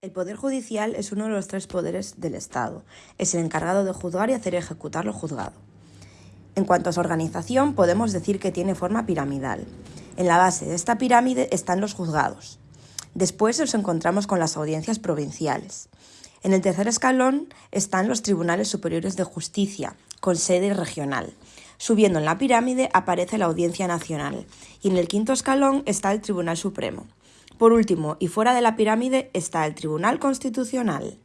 El Poder Judicial es uno de los tres poderes del Estado. Es el encargado de juzgar y hacer ejecutar lo juzgado. En cuanto a su organización, podemos decir que tiene forma piramidal. En la base de esta pirámide están los juzgados. Después nos encontramos con las audiencias provinciales. En el tercer escalón están los tribunales superiores de justicia, con sede regional. Subiendo en la pirámide aparece la Audiencia Nacional y en el quinto escalón está el Tribunal Supremo. Por último, y fuera de la pirámide, está el Tribunal Constitucional.